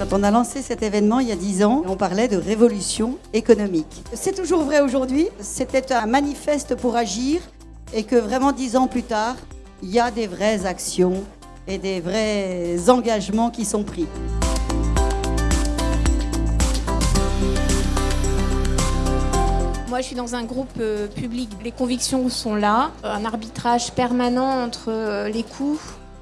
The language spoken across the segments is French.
Quand on a lancé cet événement il y a 10 ans, on parlait de révolution économique. C'est toujours vrai aujourd'hui, c'était un manifeste pour agir et que vraiment 10 ans plus tard, il y a des vraies actions et des vrais engagements qui sont pris. Moi, je suis dans un groupe euh, public. Les convictions sont là. Un arbitrage permanent entre euh, les coûts,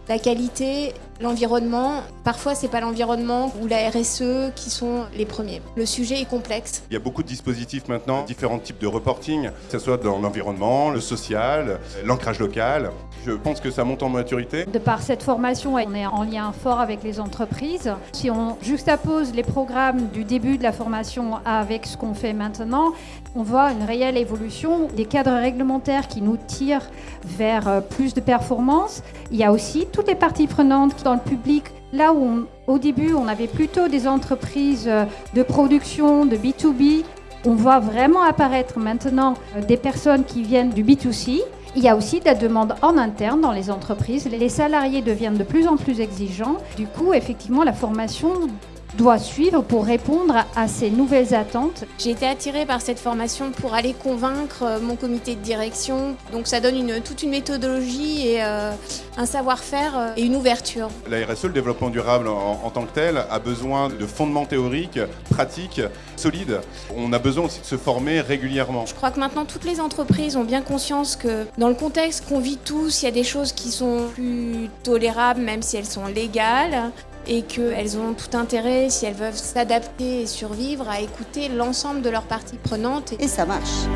la qualité, l'environnement. Parfois, c'est pas l'environnement ou la RSE qui sont les premiers. Le sujet est complexe. Il y a beaucoup de dispositifs maintenant, différents types de reporting, que ce soit dans l'environnement, le social, l'ancrage local. Je pense que ça monte en maturité. De par cette formation, on est en lien fort avec les entreprises. Si on juxtapose les programmes du début de la formation avec ce qu'on fait maintenant, on voit une réelle évolution des cadres réglementaires qui nous tirent vers euh, plus de performance. Il y a aussi toutes les parties prenantes le public. Là où au début on avait plutôt des entreprises euh, de production, de B2B, on voit vraiment apparaître maintenant euh, des personnes qui viennent du B2C il y a aussi de la demande en interne dans les entreprises. Les salariés deviennent de plus en plus exigeants. Du coup, effectivement, la formation doit suivre pour répondre à ces nouvelles attentes. J'ai été attirée par cette formation pour aller convaincre euh, mon comité de direction. Donc ça donne une, toute une méthodologie et euh, un savoir-faire euh, et une ouverture. La RSE, le développement durable en, en, tant que tel, a besoin de fondements théoriques, pratiques, solides. On a besoin aussi de se former régulièrement. Je crois que maintenant toutes les entreprises ont bien conscience que dans le contexte qu'on vit tous, il y a des choses qui sont plus tolérables même si elles sont légales et qu'elles ont tout intérêt, si elles veulent s'adapter et survivre, à écouter l'ensemble de leurs parties prenantes. Et ça marche.